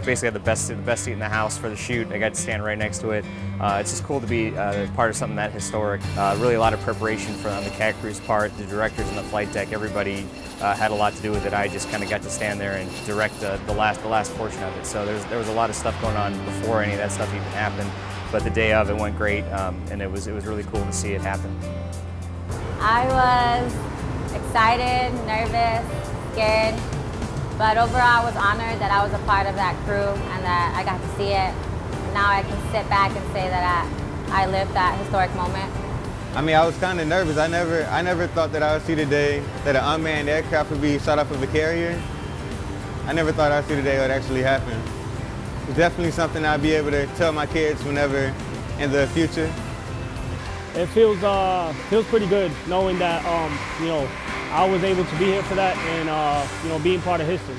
basically had the best the best seat in the house for the shoot. I got to stand right next to it. Uh, it's just cool to be uh, part of something that historic. Uh, really a lot of preparation for on the cat crew's part, the directors and the flight deck, everybody uh, had a lot to do with it. I just kind of got to stand there and direct the, last the last portion of it. So there was a lot of stuff going on before any of that stuff even happened. But the day of it went great, um, and it was it was really cool to see it happen. I was excited, nervous, scared, but overall I was honored that I was a part of that crew and that I got to see it. Now I can sit back and say that I, I lived that historic moment. I mean, I was kind of nervous. I never, I never thought that I would see the day that an unmanned aircraft would be shot off of a carrier. I never thought I'd see the day it would actually happen. It's definitely something I'll be able to tell my kids whenever in the future. It feels uh, feels pretty good knowing that um, you know I was able to be here for that and uh, you know being part of history.